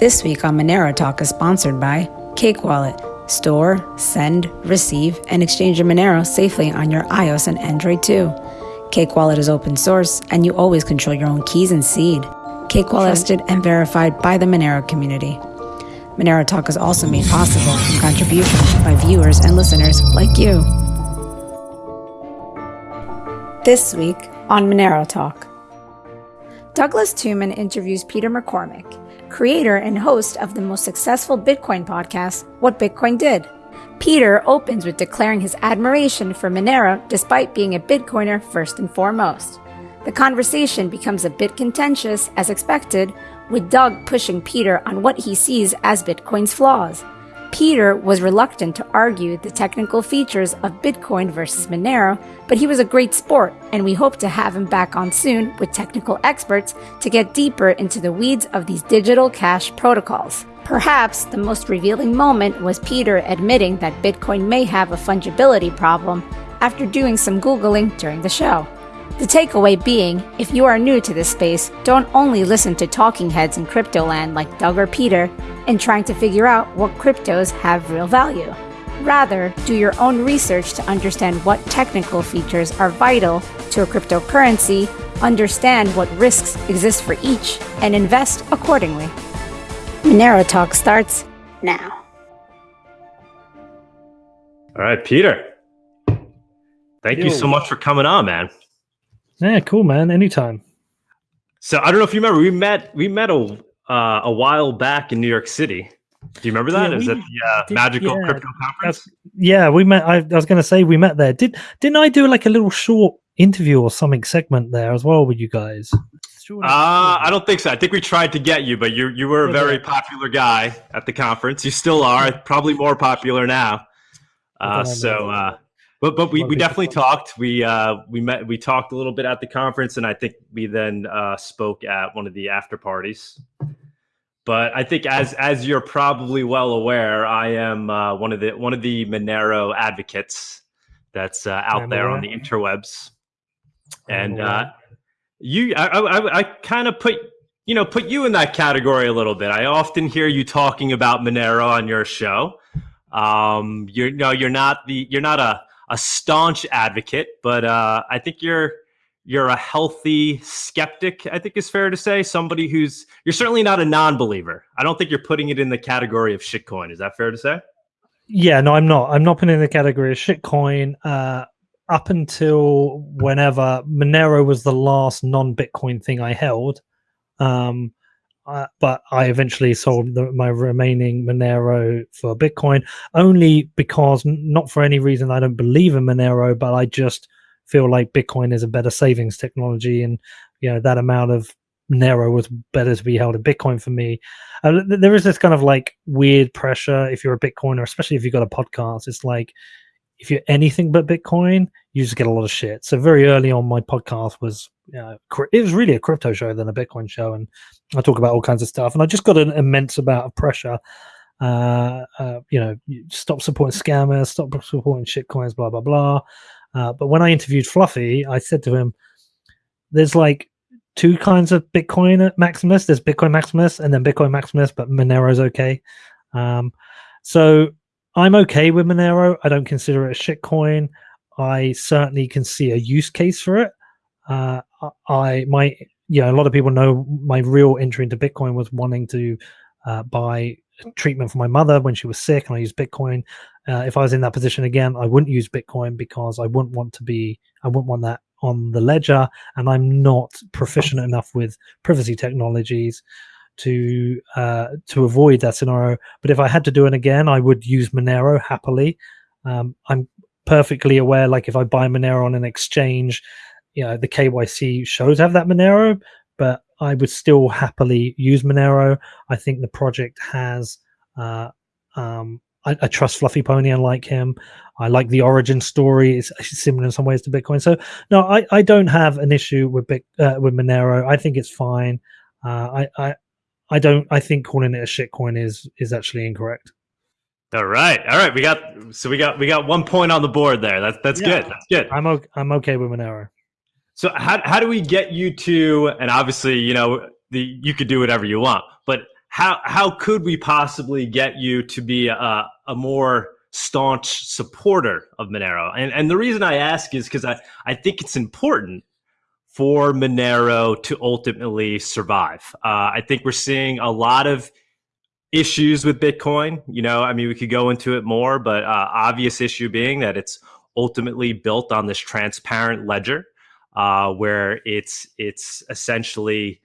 This week on Monero Talk is sponsored by Cake Wallet. Store, send, receive, and exchange your Monero safely on your iOS and Android too. Cake Wallet is open source, and you always control your own keys and seed. Cake Wallet is trusted and verified by the Monero community. Monero Talk is also made possible from contributions by viewers and listeners like you. This week on Monero Talk, Douglas Tuman interviews Peter McCormack creator and host of the most successful Bitcoin podcast, What Bitcoin Did. Peter opens with declaring his admiration for Monero despite being a Bitcoiner first and foremost. The conversation becomes a bit contentious, as expected, with Doug pushing Peter on what he sees as Bitcoin's flaws. Peter was reluctant to argue the technical features of Bitcoin versus Monero, but he was a great sport, and we hope to have him back on soon with technical experts to get deeper into the weeds of these digital cash protocols. Perhaps the most revealing moment was Peter admitting that Bitcoin may have a fungibility problem after doing some Googling during the show. The takeaway being, if you are new to this space, don't only listen to talking heads in crypto land like Doug or Peter in trying to figure out what cryptos have real value. Rather, do your own research to understand what technical features are vital to a cryptocurrency, understand what risks exist for each, and invest accordingly. Monero Talk starts now. All right, Peter. Thank Yo. you so much for coming on, man. Yeah, cool, man. Anytime. So I don't know if you remember, we met we met a uh, a while back in New York City. Do you remember that? Yeah, Is that the uh, did, magical yeah, crypto conference? Yeah, we met. I, I was going to say we met there. Did didn't I do like a little short interview or something segment there as well with you guys? Uh, I don't think so. I think we tried to get you, but you you were a very popular guy at the conference. You still are, probably more popular now. Uh, so uh, but but we, we definitely talked. We uh, we met we talked a little bit at the conference, and I think we then uh, spoke at one of the after parties. But I think as as you're probably well aware, I am uh, one of the one of the Monero advocates that's uh, out there on the interwebs, and uh, you I I, I kind of put you know put you in that category a little bit. I often hear you talking about Monero on your show. Um, you're no, you're not the you're not a a staunch advocate, but uh, I think you're you're a healthy skeptic. I think is fair to say. Somebody who's you're certainly not a non-believer. I don't think you're putting it in the category of shitcoin. Is that fair to say? Yeah, no, I'm not. I'm not putting in the category of shitcoin. Uh, up until whenever Monero was the last non-Bitcoin thing I held. Um, uh, but I eventually sold the, my remaining Monero for Bitcoin only because, not for any reason, I don't believe in Monero, but I just feel like Bitcoin is a better savings technology, and you know that amount of Monero was better to be held in Bitcoin for me. Uh, there is this kind of like weird pressure if you're a Bitcoiner, especially if you've got a podcast. It's like if you're anything but Bitcoin, you just get a lot of shit. So very early on, my podcast was it was really a crypto show than a Bitcoin show, and I talk about all kinds of stuff. And I just got an immense amount of pressure. Uh, uh, you know, stop supporting scammers, stop supporting shitcoins, blah blah blah. Uh, but when I interviewed Fluffy, I said to him, "There's like two kinds of Bitcoin Maximus. There's Bitcoin Maximus and then Bitcoin Maximus, but Monero's okay." Um, so I'm okay with Monero. I don't consider it a shitcoin. I certainly can see a use case for it. Uh, I my yeah, a lot of people know my real entry into Bitcoin was wanting to uh, buy treatment for my mother when she was sick, and I used Bitcoin. Uh, if I was in that position again, I wouldn't use Bitcoin because I wouldn't want to be. I wouldn't want that on the ledger, and I'm not proficient enough with privacy technologies to uh, to avoid that scenario. But if I had to do it again, I would use Monero happily. Um, I'm perfectly aware, like if I buy Monero on an exchange, you know, the KYC shows have that Monero, but I would still happily use Monero. I think the project has. Uh, um, I, I, trust Fluffy Pony. I like him. I like the origin story. It's, similar in some ways to Bitcoin. So no, I, I don't have an issue with Bit, uh, with Monero. I think it's fine. Uh, I, I I don't. I think calling it a shitcoin is is actually incorrect. All right, all right. We got so we got we got one point on the board there. That's that's yeah. good. That's good. I'm okay, I'm okay with Monero. So how how do we get you to? And obviously, you know, the you could do whatever you want, but how how could we possibly get you to be a, a more staunch supporter of Monero? And and the reason I ask is because I, I think it's important for Monero to ultimately survive. Uh, I think we're seeing a lot of issues with Bitcoin. You know, I mean, we could go into it more, but uh, obvious issue being that it's ultimately built on this transparent ledger, uh, where it's it's essentially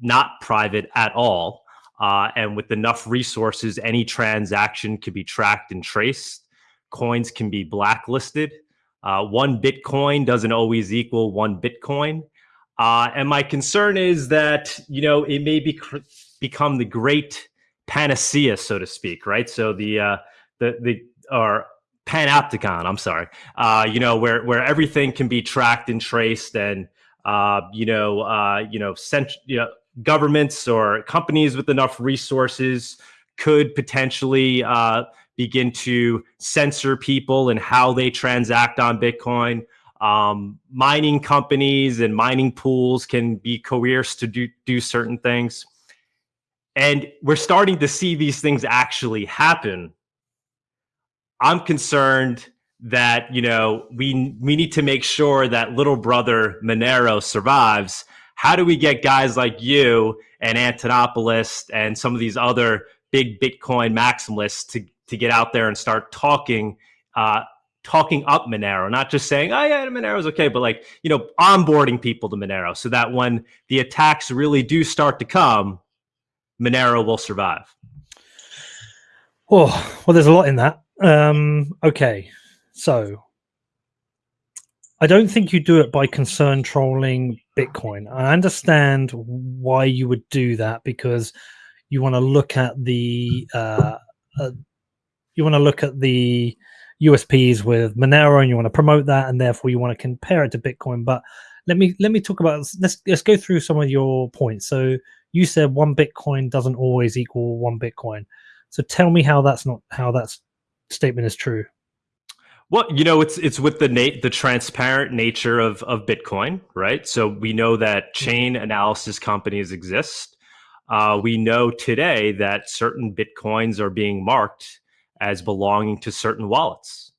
not private at all, uh, and with enough resources, any transaction can be tracked and traced. Coins can be blacklisted. Uh, one Bitcoin doesn't always equal one Bitcoin. Uh, and my concern is that you know it may be become the great panacea, so to speak, right? So the uh, the the or panopticon, I'm sorry, uh, you know, where where everything can be tracked and traced, and uh, you know, uh, you know, cent- you know, governments or companies with enough resources could potentially uh, begin to censor people and how they transact on Bitcoin. Um, mining companies and mining pools can be coerced to do, do certain things. And we're starting to see these things actually happen. I'm concerned that, you know, we we need to make sure that little brother Monero survives. How do we get guys like you and Antonopoulos and some of these other big Bitcoin maximalists to to get out there and start talking uh, talking up Monero, not just saying, oh yeah, Monero's okay, but like, you know, onboarding people to Monero so that when the attacks really do start to come, Monero will survive? Oh, well, there's a lot in that. Um, okay, so I don't think you do it by concern trolling Bitcoin. I understand why you would do that because you want to look at the uh, uh, you want to look at the USPs with Monero and you want to promote that, and therefore you want to compare it to Bitcoin. But let me let me talk about let's let's go through some of your points. So you said one Bitcoin doesn't always equal one Bitcoin. So tell me how that's not how that statement is true. Well, you know, it's it's with the the transparent nature of of Bitcoin, right? So we know that chain analysis companies exist. Uh, we know today that certain bitcoins are being marked as belonging to certain wallets.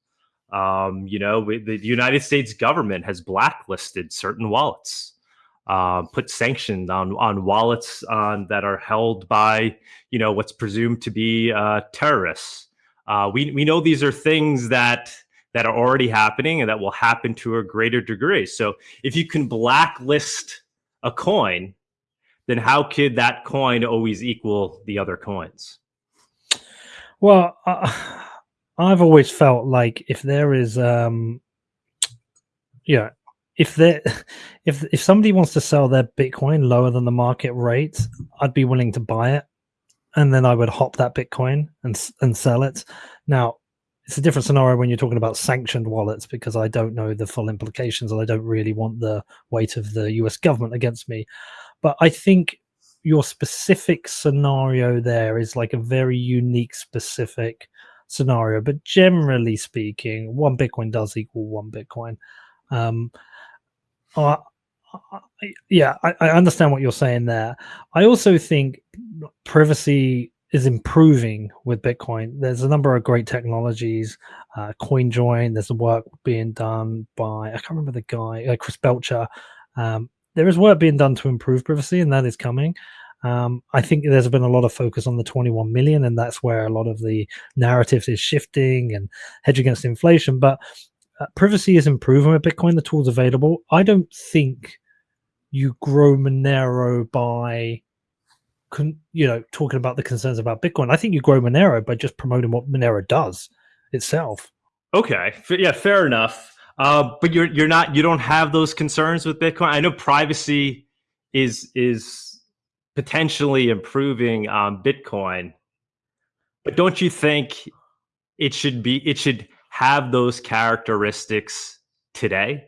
Um, you know, we, the United States government has blacklisted certain wallets uh, put sanctions on on wallets on, that are held by you know what's presumed to be uh, terrorists. Uh, we we know these are things that that are already happening and that will happen to a greater degree. So if you can blacklist a coin, then how could that coin always equal the other coins? Well, uh, I've always felt like if there is, um, yeah, if they if if somebody wants to sell their bitcoin lower than the market rate i'd be willing to buy it and then i would hop that bitcoin and and sell it. Now it's a different scenario when you're talking about sanctioned wallets because i don't know the full implications and i don't really want the weight of the us government against me. But i think your specific scenario there is like a very unique specific scenario. But generally speaking one bitcoin does equal one bitcoin. Um, yeah, I, I, understand what you're saying there. I also think privacy is improving with Bitcoin. There's a number of great technologies, uh, CoinJoin. There's work being done by I can't remember the guy, uh, Chris Belcher. Um, there is work being done to improve privacy, and that is coming. Um, I think there's been a lot of focus on the 21 million, and that's where a lot of the narratives is shifting and hedge against inflation. But uh, privacy is improving with Bitcoin. The tools available. I don't think you grow Monero by, con- you know, talking about the concerns about Bitcoin. I think you grow Monero by just promoting what Monero does itself. Okay, yeah, fair enough. Uh, but you're you're not you don't have those concerns with Bitcoin. I know privacy is is potentially improving on Bitcoin, but don't you think it should be it should have those characteristics today?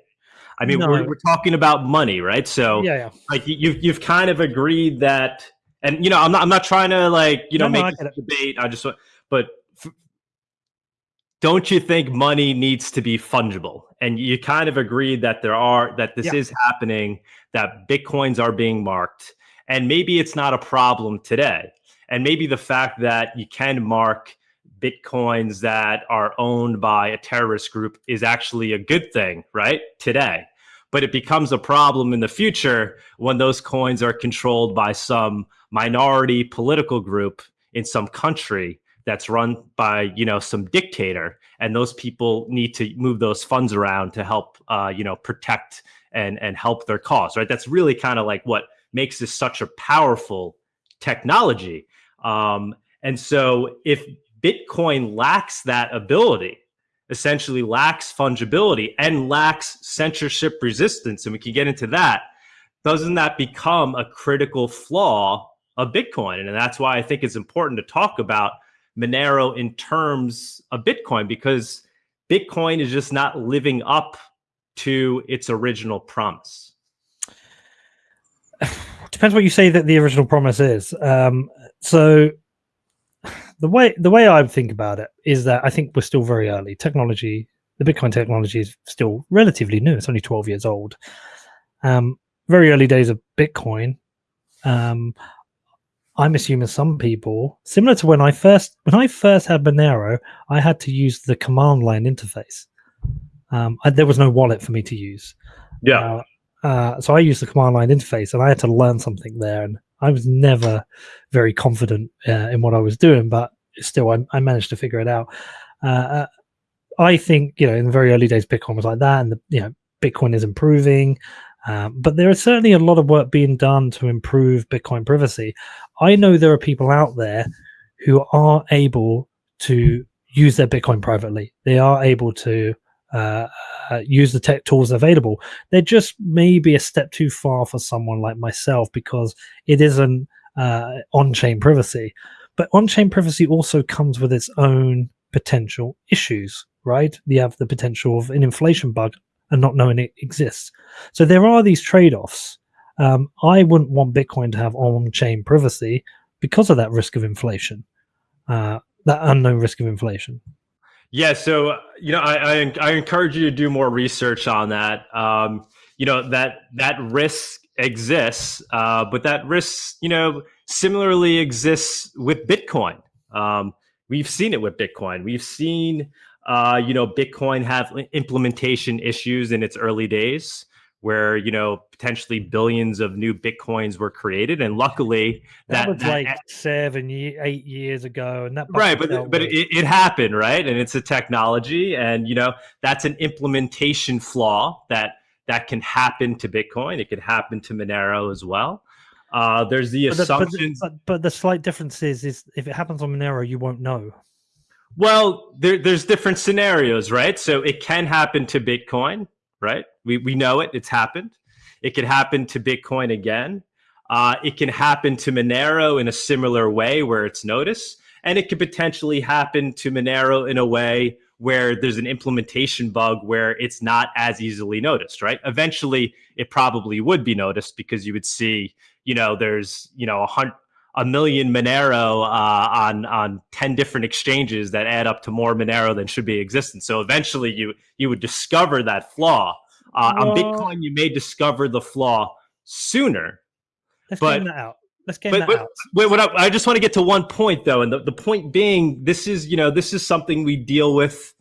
I mean, no. we're, we're talking about money, right? So, yeah, yeah. like you've you've kind of agreed that, and you know, I'm not I'm not trying to like you know no, make no, debate. I just but don't you think money needs to be fungible? And you kind of agreed that there are that this yeah. is happening, that bitcoins are being marked, and maybe it's not a problem today. and maybe the fact that you can mark bitcoins that are owned by a terrorist group is actually a good thing, right? Today. But it becomes a problem in the future when those coins are controlled by some minority political group in some country that's run by you know some dictator and those people need to move those funds around to help uh, you know protect and and help their cause right that's really kind of like what makes this such a powerful technology um, and so if bitcoin lacks that ability essentially lacks fungibility and lacks censorship resistance and we can get into that doesn't that become a critical flaw of bitcoin and that's why i think it's important to talk about monero in terms of bitcoin because bitcoin is just not living up to its original promise? Depends what you say that the original promise is. Um, so the way the way I think about it is that I think we're still very early. Technology, the Bitcoin technology is still relatively new. It's only 12 years old. Um, very early days of Bitcoin. Um, I'm assuming some people, similar to when I first when I first had Monero, I had to use the command line interface. Um, I, there was no wallet for me to use. Yeah. Uh, uh, so I used the command line interface, and I had to learn something there. And I was never very confident uh, in what I was doing, but still, I, I managed to figure it out. Uh, uh, I think you know, in the very early days, Bitcoin was like that, and the, you know, Bitcoin is improving. Um, but there is certainly a lot of work being done to improve Bitcoin privacy. I know there are people out there who are able to use their Bitcoin privately. They are able to uh, uh, use the tech tools available. They're just maybe a step too far for someone like myself because it isn't uh, on-chain privacy. But on-chain privacy also comes with its own potential issues, right? You have the potential of an inflation bug and not knowing it exists. So there are these trade-offs. Um, I wouldn't want Bitcoin to have on-chain privacy because of that risk of inflation, uh, that unknown risk of inflation. Yeah, so you know, I, I, I encourage you to do more research on that. Um, you know that that risk exists, uh, but that risk, you know, similarly exists with Bitcoin. Um, we've seen it with Bitcoin. We've seen, uh, you know, Bitcoin have implementation issues in its early days where you know potentially billions of new bitcoins were created. And luckily that, that was that, like seven eight years ago and that right but but it, it, happened right? And it's a technology and you know that's an implementation flaw that that can happen to bitcoin. It could happen to monero as well uh, there's the but assumptions the, but, but, but the slight difference is is if it happens on monero you won't know well there, there's different scenarios right so it can happen to bitcoin right? We, we know it, it's happened. It could happen to Bitcoin again. Uh, it can happen to Monero in a similar way where it's noticed. And it could potentially happen to Monero in a way where there's an implementation bug where it's not as easily noticed, right? Eventually, it probably would be noticed because you would see, you know, there's, you know, a hundred, a million Monero uh, on on ten different exchanges that add up to more Monero than should be existent. So eventually, you you would discover that flaw. Uh, on Bitcoin, you may discover the flaw sooner. Let's but, game that out. Let's game but, that but, out. Wait, what I, I just want to get to one point though, and the, the point being, this is you know this is something we deal with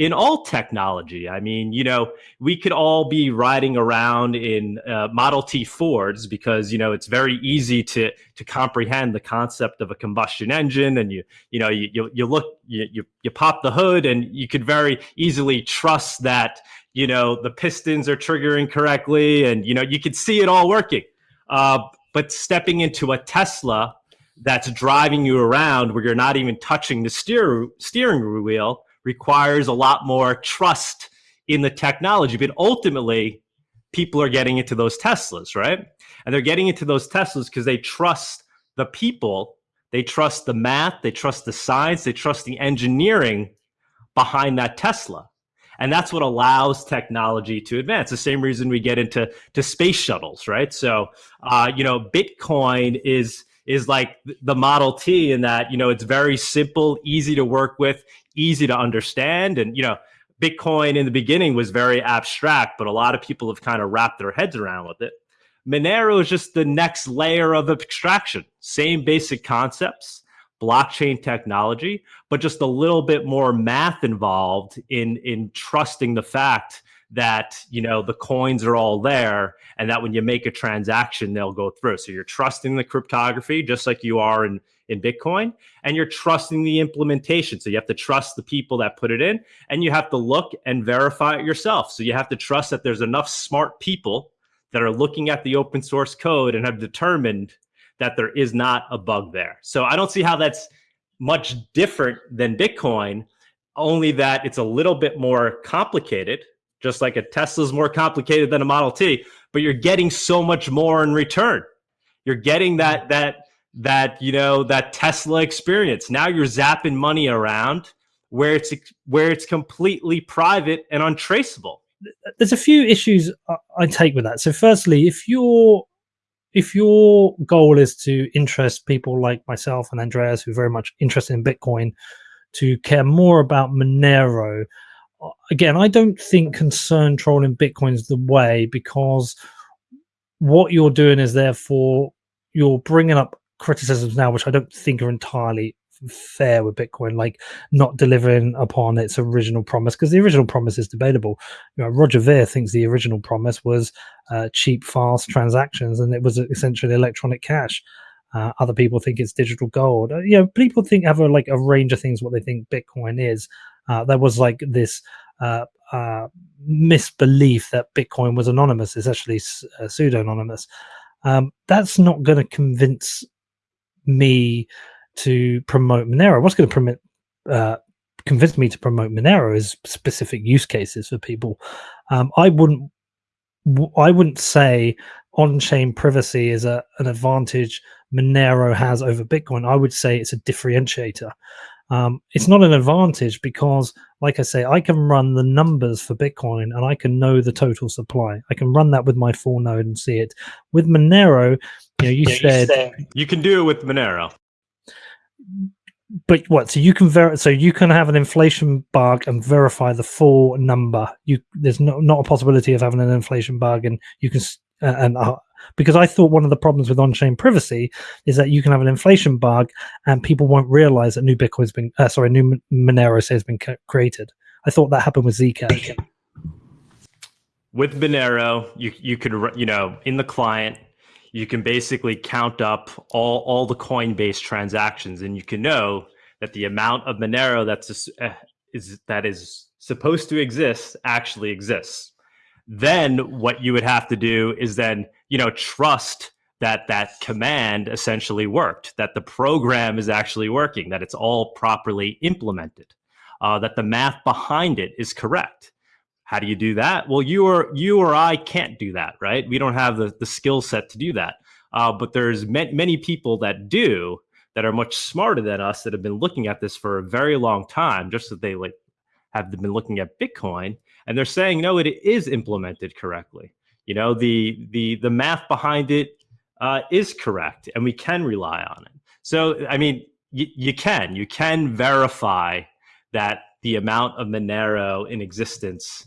in all technology. I mean, you know, we could all be riding around in uh, Model T Fords because you know it's very easy to to comprehend the concept of a combustion engine, and you you know you you, you look you, you you pop the hood, and you could very easily trust that you know the pistons are triggering correctly, and you know you could see it all working. Uh, but stepping into a Tesla that's driving you around where you're not even touching the steer steering wheel requires a lot more trust in the technology. But ultimately, people are getting into those Teslas, right? And they're getting into those Teslas because they trust the people, they trust the math, they trust the science, they trust the engineering behind that Tesla. And that's what allows technology to advance. The same reason we get into to space shuttles, right? So, uh, you know, Bitcoin is is like the Model T in that you know it's very simple, easy to work with, easy to understand. And, you know, Bitcoin in the beginning was very abstract, but a lot of people have kind of wrapped their heads around with it. Monero is just the next layer of abstraction. Same basic concepts, blockchain technology, but just a little bit more math involved in in trusting the fact that you know the coins are all there and that when you make a transaction they'll go through. So you're trusting the cryptography just like you are in in bitcoin and you're trusting the implementation. So you have to trust the people that put it in and you have to look and verify it yourself. So you have to trust that there's enough smart people that are looking at the open source code and have determined that there is not a bug there. So i don't see how that's much different than bitcoin only that it's a little bit more complicated just like a Tesla's more complicated than a Model T, but you're getting so much more in return. You're getting that mm-hmm. that that you know that Tesla experience. Now you're zapping money around where it's where it's completely private and untraceable. There's a few issues I take with that. So, firstly, if you're if your goal is to interest people like myself and Andreas, who are very much interested in Bitcoin, to care more about Monero again, I don't think concern trolling Bitcoin is the way because what you're doing is therefore you're bringing up criticisms now, which I don't think are entirely fair with Bitcoin, like not delivering upon its original promise, because the original promise is debatable. You know, Roger Ver thinks the original promise was uh, cheap, fast transactions, and it was essentially electronic cash. Uh, other people think it's digital gold. Uh, you know, people think have a, like a range of things what they think Bitcoin is. Uh, there was like this uh, uh, misbelief that Bitcoin was anonymous. It's actually uh, pseudo anonymous. Um, that's not going to convince me to promote Monero. What's going to permit uh, convince me to promote Monero is specific use cases for people. Um, I wouldn't I wouldn't say on-chain privacy is a, an advantage Monero has over Bitcoin. I would say it's a differentiator. Um, it's not an advantage because, like I say, I can run the numbers for Bitcoin and I can know the total supply. I can run that with my full node and see it. With Monero, you know, you, yeah, said, you said you can do it with Monero. But what? So you can ver- so you can have an inflation bug and verify the full number. You there's no, not a possibility of having an inflation bug, and you can uh, and uh, because I thought one of the problems with on-chain privacy is that you can have an inflation bug and people won't realize that new Bitcoin's been, uh, sorry, new Monero has been created. I thought that happened with Zcash. With Monero, you you could you know in the client you can basically count up all all the Coinbase transactions, and you can know that the amount of Monero that's uh, is that is supposed to exist actually exists. Then what you would have to do is then you know, trust that that command essentially worked, that the program is actually working, that it's all properly implemented, uh, that the math behind it is correct. How do you do that? Well, you or you or I can't do that, right? We don't have the, the skill set to do that. Uh, but there's ma- many people that do that are much smarter than us that have been looking at this for a very long time, just that they like have been looking at Bitcoin, and they're saying no, it is implemented correctly. You know, the the the math behind it uh, is correct, and we can rely on it. So, I mean, you can you can verify that the amount of Monero in existence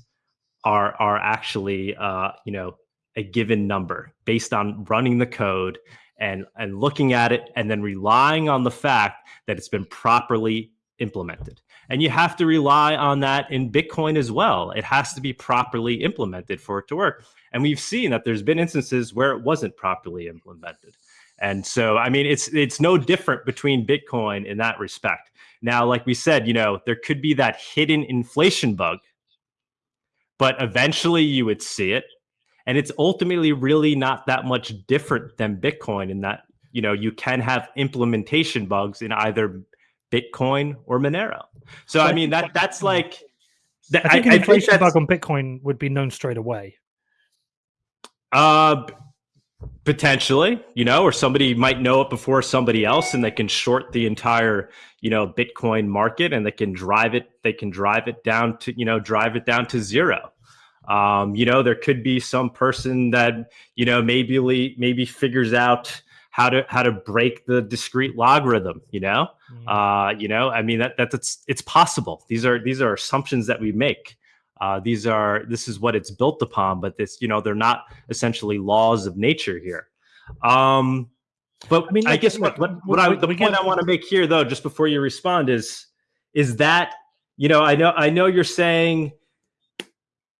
are are actually uh, you know a given number based on running the code and and looking at it and then relying on the fact that it's been properly implemented. And you have to rely on that in Bitcoin as well. It has to be properly implemented for it to work. And we've seen that there's been instances where it wasn't properly implemented. And so, I mean, it's it's no different between Bitcoin in that respect. Now, like we said, you know, there could be that hidden inflation bug, but eventually you would see it. And it's ultimately really not that much different than Bitcoin in that, you know, you can have implementation bugs in either Bitcoin or Monero. So, I mean, that that's like I think an inflation bug on Bitcoin would be known straight away. Uh, potentially, you know, or somebody might know it before somebody else, and they can short the entire, you know, Bitcoin market, and they can drive it. They can drive it down to, you know, drive it down to zero. Um, you know, there could be some person that, you know, maybe maybe figures out how to how to break the discrete logarithm. You know, mm. uh, you know, I mean that that's it's it's possible. These are these are assumptions that we make. Uh, these are this is what it's built upon, but this you know they're not essentially laws of nature here. Um, but I mean, I guess what, what, what I, the point I want to make here, though, just before you respond, is is that you know I know I know you're saying,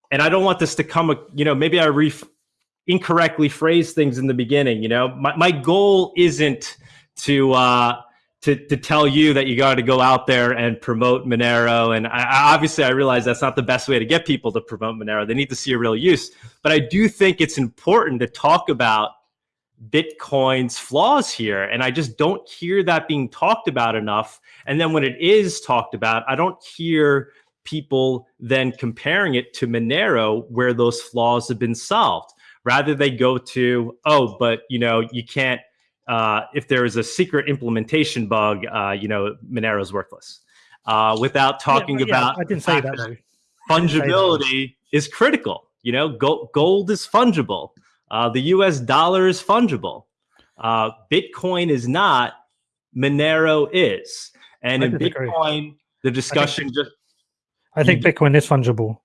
and I don't want this to come, you know, maybe I re incorrectly phrase things in the beginning. You know, my my goal isn't to uh, to to tell you that you got to go out there and promote Monero. And I, obviously, I realize that's not the best way to get people to promote Monero. They need to see a real use. But I do think it's important to talk about Bitcoin's flaws here. And I just don't hear that being talked about enough. And then when it is talked about, I don't hear people then comparing it to Monero where those flaws have been solved. Rather, they go to, oh, but you know, you can't, uh, if there is a secret implementation bug, uh, you know, Monero's worthless. Uh, without talking yeah, about I didn't say that. that fungibility is critical. You know, gold, gold is fungible. Uh, the US dollar is fungible. Uh, Bitcoin is not, Monero is. And in Bitcoin, the discussion I think, just. I think Bitcoin is fungible.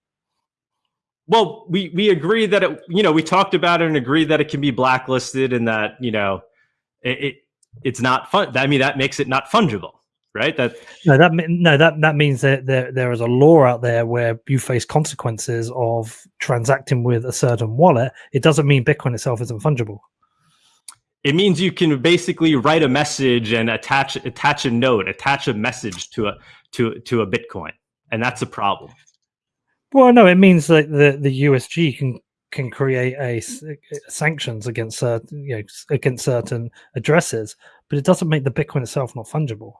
Well, we, we agree that it, you know, we talked about it and agree that it can be blacklisted and that, you know, it, it it's not fun. I mean, that makes it not fungible right? That no, that no, that that means that there there is a law out there where you face consequences of transacting with a certain wallet. It doesn't mean Bitcoin itself isn't fungible. It means you can basically write a message and attach attach a note, attach a message to a to to a Bitcoin, and that's a problem. Well, no, it means that the the USG can can create a, a sanctions against certain you know against certain addresses, but it doesn't make the Bitcoin itself not fungible.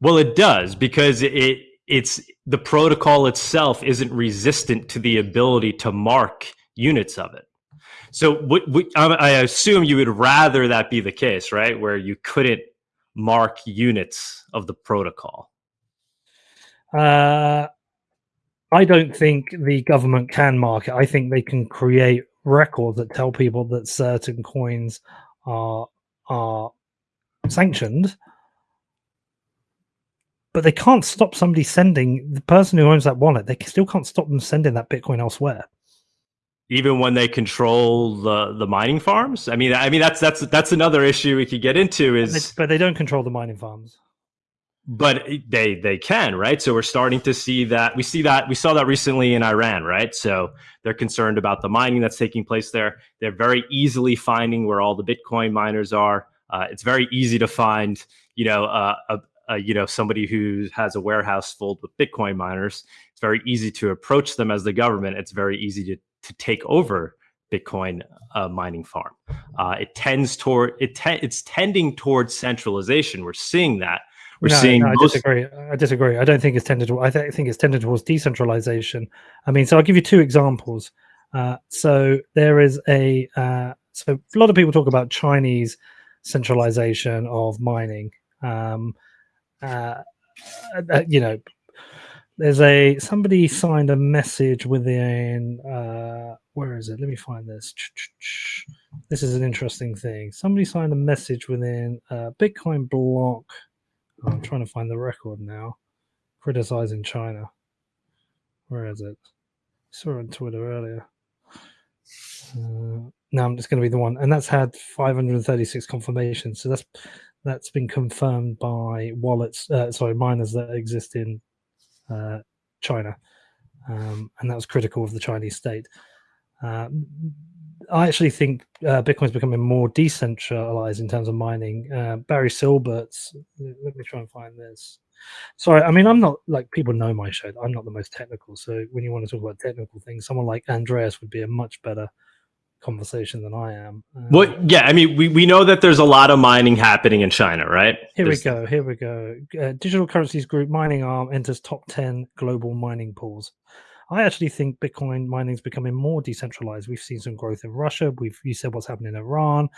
Well, it does because it it's the protocol itself isn't resistant to the ability to mark units of it. So what, what, I assume you would rather that be the case, right? Where you couldn't mark units of the protocol. Uh, I don't think the government can mark it. I think they can create records that tell people that certain coins are are sanctioned but they can't stop somebody sending the person who owns that wallet. They still can't stop them sending that Bitcoin elsewhere. Even when they control the the mining farms. I mean, I mean that's that's that's another issue we could get into. Is but they don't control the mining farms. But they they can right. So we're starting to see that. We see that we saw that recently in Iran, right? So they're concerned about the mining that's taking place there. They're very easily finding where all the Bitcoin miners are. Uh, it's very easy to find, you know, uh, a, uh, you know somebody who has a warehouse full with Bitcoin miners. It's very easy to approach them as the government. It's very easy to to take over Bitcoin uh, mining farm. Uh, it tends toward it. Te- it's tending towards centralization. We're seeing that. We're no, seeing. No, I disagree. I disagree. I don't think it's tended. To, I th- think it's tended towards decentralization. I mean, so I'll give you two examples. Uh, so there is a. Uh, so a lot of people talk about Chinese centralization of mining. Um, uh, uh, you know, there's a somebody signed a message within uh where is it let me find this this is an interesting thing somebody signed a message within uh bitcoin block i'm trying to find the record now. Criticizing china. Where is it? I saw it on twitter earlier. Uh, it's going to be the one. And that's had 536 confirmations. So that's that's been confirmed by wallets, uh, sorry, miners that exist in uh, China, um, and that was critical of the Chinese state. Um, I actually think uh, Bitcoin is becoming more decentralized in terms of mining. Uh, Barry Silbert's, let me try and find this. Sorry, I mean, I'm not like people know my show. I'm not the most technical. So when you want to talk about technical things, someone like Andreas would be a much better conversation than I am. Um, well, yeah, I mean, we, we know that there's a lot of mining happening in China, right? Here there's... we go. Here we go. Uh, Digital Currencies Group mining arm enters top 10 global mining pools. I actually think Bitcoin mining is becoming more decentralized. We've seen some growth in Russia. We've you said what's happening in Iran.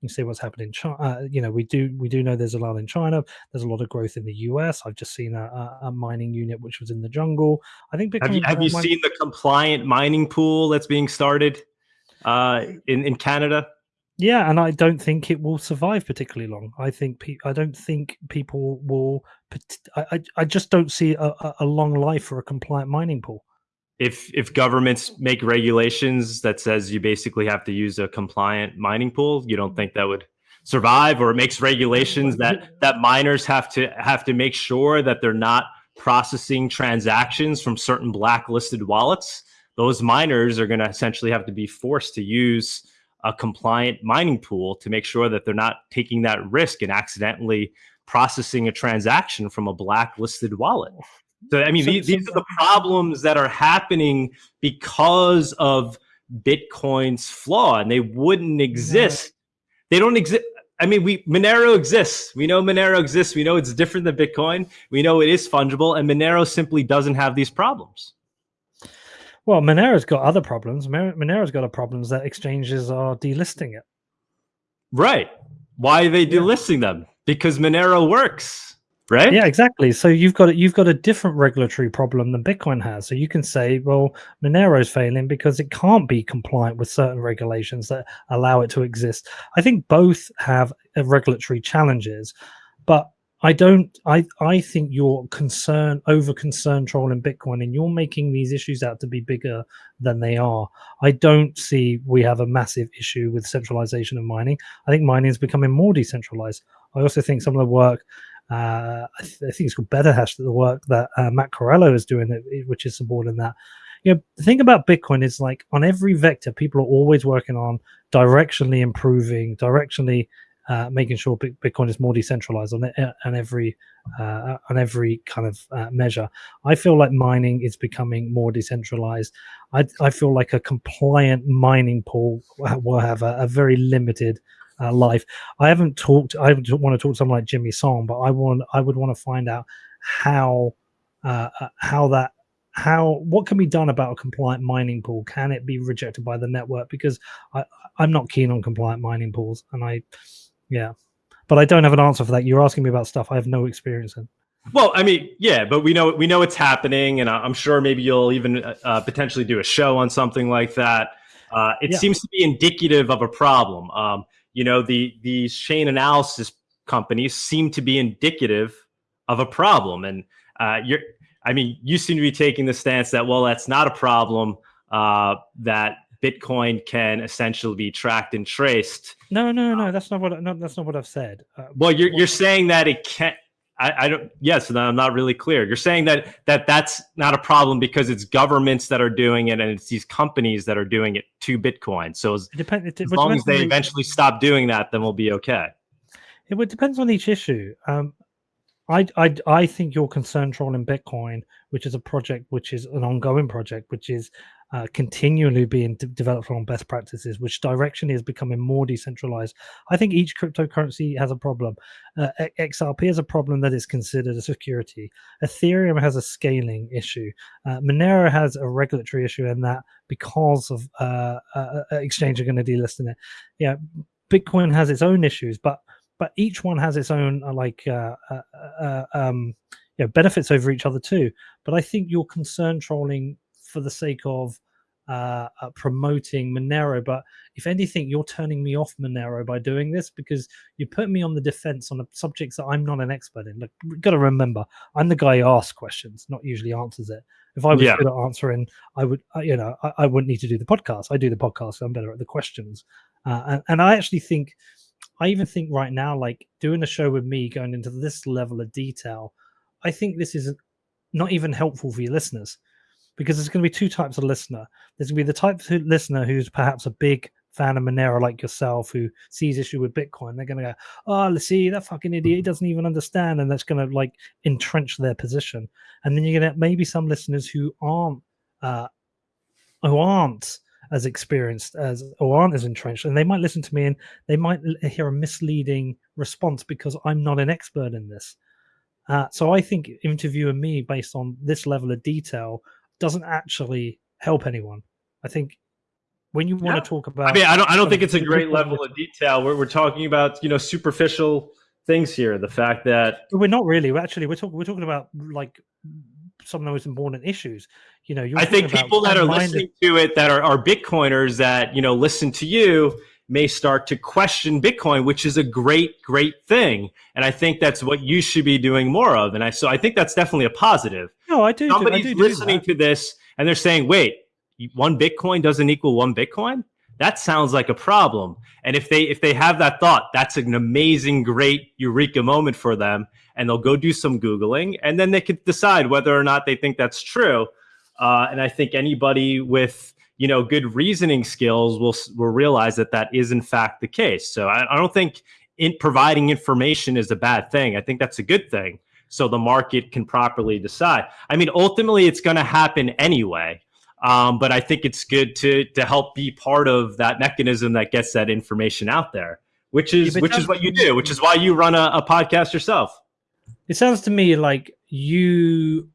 You see what's happening in China. Uh, you know, we do we do know there's a lot in China. There's a lot of growth in the US. I've just seen a, a mining unit which was in the jungle. I think Bitcoin have you, have you seen the compliant mining pool that's being started? uh, in in Canada. Yeah, and I don't think it will survive particularly long. I think pe- I don't think people will. I I just don't see a, a long life for a compliant mining pool. If if governments make regulations that says you basically have to use a compliant mining pool, you don't think that would survive, or it makes regulations that that miners have to have to make sure that they're not processing transactions from certain blacklisted wallets. Those miners are going to essentially have to be forced to use a compliant mining pool to make sure that they're not taking that risk and accidentally processing a transaction from a blacklisted wallet. So, I mean, so, these, so, these are the problems that are happening because of Bitcoin's flaw, and they wouldn't mm-hmm. exist. They don't exist. I mean, we Monero exists. We know Monero exists. We know it's different than Bitcoin. We know it is fungible, and Monero simply doesn't have these problems. Well, Monero's got other problems. Monero's got a problems that exchanges are delisting it. Right. Why are they delisting yeah. them? Because Monero works, right? Yeah, exactly. So you've got you've got a different regulatory problem than Bitcoin has. So you can say, well, Monero's failing because it can't be compliant with certain regulations that allow it to exist. I think both have uh, regulatory challenges, but I don't. I I think you're concerned, over concern trolling Bitcoin, and you're making these issues out to be bigger than they are. I don't see we have a massive issue with centralization of mining. I think mining is becoming more decentralized. I also think some of the work, uh, I, th- I, think it's called BetterHash, the work that uh, Matt Corallo is doing, which is supporting that. You know, the thing about Bitcoin is like on every vector, people are always working on directionally improving, directionally uh, making sure Bitcoin is more decentralized on, uh, on every uh, on every kind of uh, measure. I feel like mining is becoming more decentralized. I, I feel like a compliant mining pool will have a, a very limited uh, life. I haven't talked. I want to talk to someone like Jimmy Song, but I want I would want to find out how uh, how that how what can be done about a compliant mining pool can it be rejected by the network because i i'm not keen on compliant mining pools and i yeah, but I don't have an answer for that. You're asking me about stuff I have no experience in. Well, I mean, yeah, but we know we know it's happening, and I'm sure maybe you'll even uh, uh, potentially do a show on something like that. Uh, it yeah. seems to be indicative of a problem. Um, you know, the these chain analysis companies seem to be indicative of a problem, and uh, you're. I mean, you seem to be taking the stance that well, that's not a problem. Uh, that Bitcoin can essentially be tracked and traced. No, no, no, that's not what no, that's not what I've said. Uh, well, you're you're saying that it can't. I, I don't. Yes, I'm not really clear. You're saying that that that's not a problem because it's governments that are doing it and it's these companies that are doing it to Bitcoin. So as, it depend, it, as long as they eventually stop doing that, then we'll be okay. It, it depends on each issue. Um, I, I I think your concern trolling Bitcoin, which is a project which is an ongoing project, which is uh, continually being developed on best practices, which direction is becoming more decentralized. I think each cryptocurrency has a problem. Uh, XRP has a problem that is considered a security. Ethereum has a scaling issue. Uh, Monero has a regulatory issue in that because of uh, uh, uh, exchange are going to delist it. Yeah, Bitcoin has its own issues, but but each one has its own like um, you know, benefits over each other too. But I think your concern trolling for the sake of uh, uh, promoting Monero. But if anything, you're turning me off Monero by doing this because you put me on the defense on the subjects that I'm not an expert in. Look, you've got to remember, I'm the guy who asks questions, not usually answers it. If I was yeah. good at answering, I would, you know, I, I, wouldn't need to do the podcast. I do the podcast, so I'm better at the questions. Uh, and, and I actually think, I even think right now, like doing a show with me going into this level of detail, I think this is not even helpful for your listeners because there's going to be two types of listener. There's going to be the type of listener who's perhaps a big fan of Monero like yourself who sees issue with Bitcoin. They're going to go, oh, let's see, that fucking idiot doesn't even understand. And that's going to like entrench their position. And then you're going to maybe some listeners who aren't, uh, who aren't as experienced as or aren't as entrenched and they might listen to me and they might hear a misleading response because i'm not an expert in this uh, so i think interviewing me based on this level of detail doesn't actually help anyone. I think when you want yeah. to talk about, I mean, I don't, I don't think it's a great level of detail. We're, we're talking about, you know, superficial things here. The fact that we're not really. We're actually, we're talking, we're talking about like some of the most important issues. You know, I think people that are listening to it that are, are Bitcoiners that you know listen to you may start to question Bitcoin, which is a great, great thing. And I think that's what you should be doing more of. And I so I think that's definitely a positive. No, I do. Somebody's do, I do listening to this and they're saying, wait, one Bitcoin doesn't equal one Bitcoin? That sounds like a problem. And if they if they have that thought, that's an amazing, great eureka moment for them. And they'll go do some Googling and then they could decide whether or not they think that's true. Uh, and I think anybody with you know good reasoning skills will will realize that that is in fact the case. So I, I don't think in providing information is a bad thing. I think that's a good thing. So the market can properly decide. I mean, ultimately, it's going to happen anyway. Um, but I think it's good to to help be part of that mechanism that gets that information out there, which is yeah, which is what you do, which is why you run a, a podcast yourself. It sounds to me like you.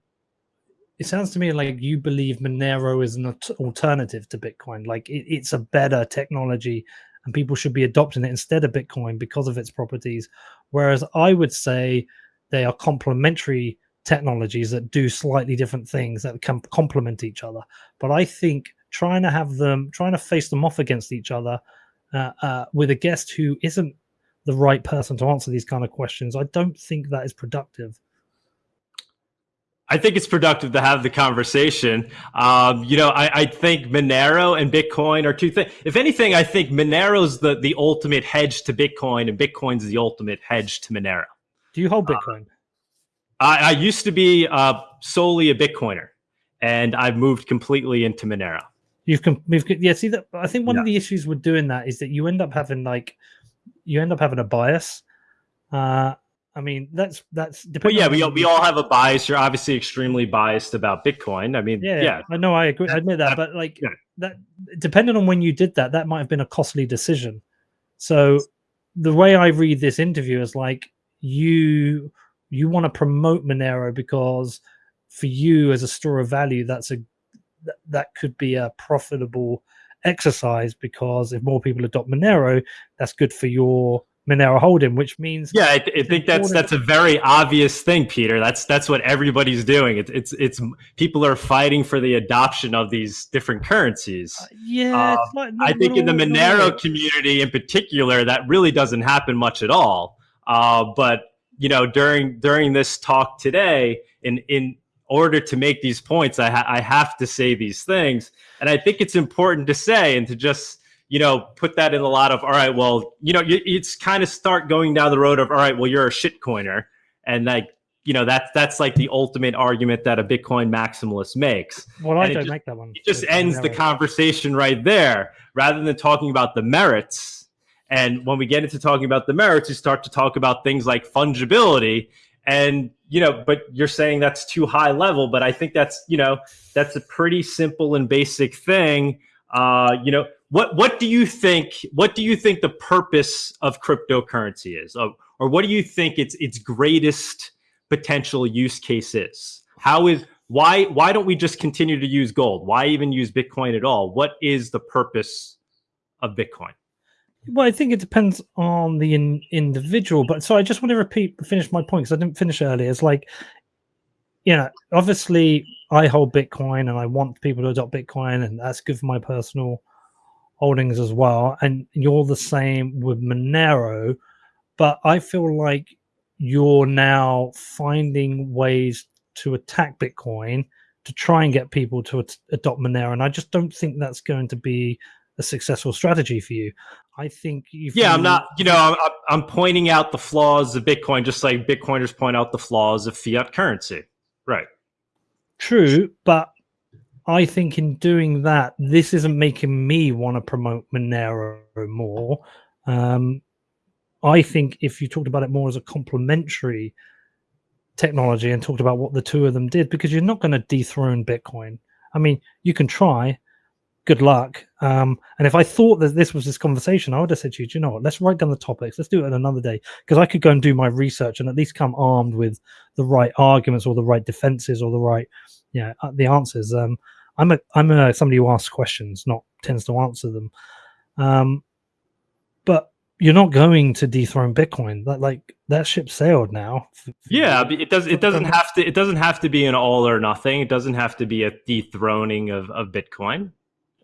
It sounds to me like you believe Monero is an alternative to Bitcoin. Like it, it's a better technology, and people should be adopting it instead of Bitcoin because of its properties. Whereas I would say they are complementary technologies that do slightly different things that can complement each other. But I think trying to have them, trying to face them off against each other uh, uh, with a guest who isn't the right person to answer these kind of questions, I don't think that is productive. I think it's productive to have the conversation. Um, you know, I, I, think Monero and Bitcoin are two things. If anything, I think Monero's the the ultimate hedge to Bitcoin, and Bitcoin's the ultimate hedge to Monero. Do you hold uh, Bitcoin? Uh, I, I used to be uh, solely a Bitcoiner, and I've moved completely into Monero. You've moved, yeah. See that? I think one yeah. of the issues with doing that is that you end up having like, you end up having a bias. Uh, I mean, that's that's. But yeah, we all, we all have a bias. You're obviously extremely biased about Bitcoin. I mean, yeah, yeah. I know, I agree. I admit that, but like yeah. that, depending on when you did that, that might have been a costly decision. So, the way I read this interview is like you you want to promote Monero because for you as a store of value, that's a that, that could be a profitable exercise because if more people adopt Monero, that's good for your Monero holding, which means yeah, I, I think that's that's a very obvious thing, Peter. That's that's what everybody's doing. It's it's it's people are fighting for the adoption of these different currencies. Uh, yeah, um, like I think in the Monero community in particular, that really doesn't happen much at all. Uh, but you know, during during this talk today, in in order to make these points, I, ha- I have to say these things, and I think it's important to say and to just you know put that in a lot of all right. Well, you know, it's kind of start going down the road of all right. Well, you're a shitcoiner, and like you know that's that's like the ultimate argument that a Bitcoin maximalist makes. Well, I don't just, make that one. It just ends the conversation right there, rather than talking about the merits and when we get into talking about the merits, you start to talk about things like fungibility. And, you know, but you're saying that's too high level. But I think that's, you know, that's a pretty simple and basic thing. Uh, you know, what what do you think? What do you think the purpose of cryptocurrency is, or, or what do you think its its greatest potential use case is? How is why why don't we just continue to use gold? Why even use Bitcoin at all? What is the purpose of Bitcoin? Well, I think it depends on the in, individual. But so I just want to repeat, finish my point because I didn't finish earlier. It's like, you know, obviously I hold Bitcoin and I want people to adopt Bitcoin, and that's good for my personal holdings as well. And you're the same with Monero, but I feel like you're now finding ways to attack Bitcoin to try and get people to adopt Monero, and I just don't think that's going to be a successful strategy for you. I think yeah, I'm not. You know, I'm, I'm pointing out the flaws of Bitcoin, just like Bitcoiners point out the flaws of fiat currency. Right. True, but I think in doing that, this isn't making me want to promote Monero more. Um, I think if you talked about it more as a complementary technology and talked about what the two of them did, because you're not going to dethrone Bitcoin. I mean, you can try, good luck. Um, and if I thought that this was this conversation, I would have said to you, you know what, let's write down the topics. Let's do it another day. Because I could go and do my research and at least come armed with the right arguments or the right defenses or the right, yeah, uh, the answers. Um, I'm a I'm a somebody who asks questions, not tends to answer them. Um, but you're not going to dethrone Bitcoin. That like that ship sailed now. Yeah, it does. It doesn't have to. It doesn't have to be an all or nothing. It doesn't have to be a dethroning of of Bitcoin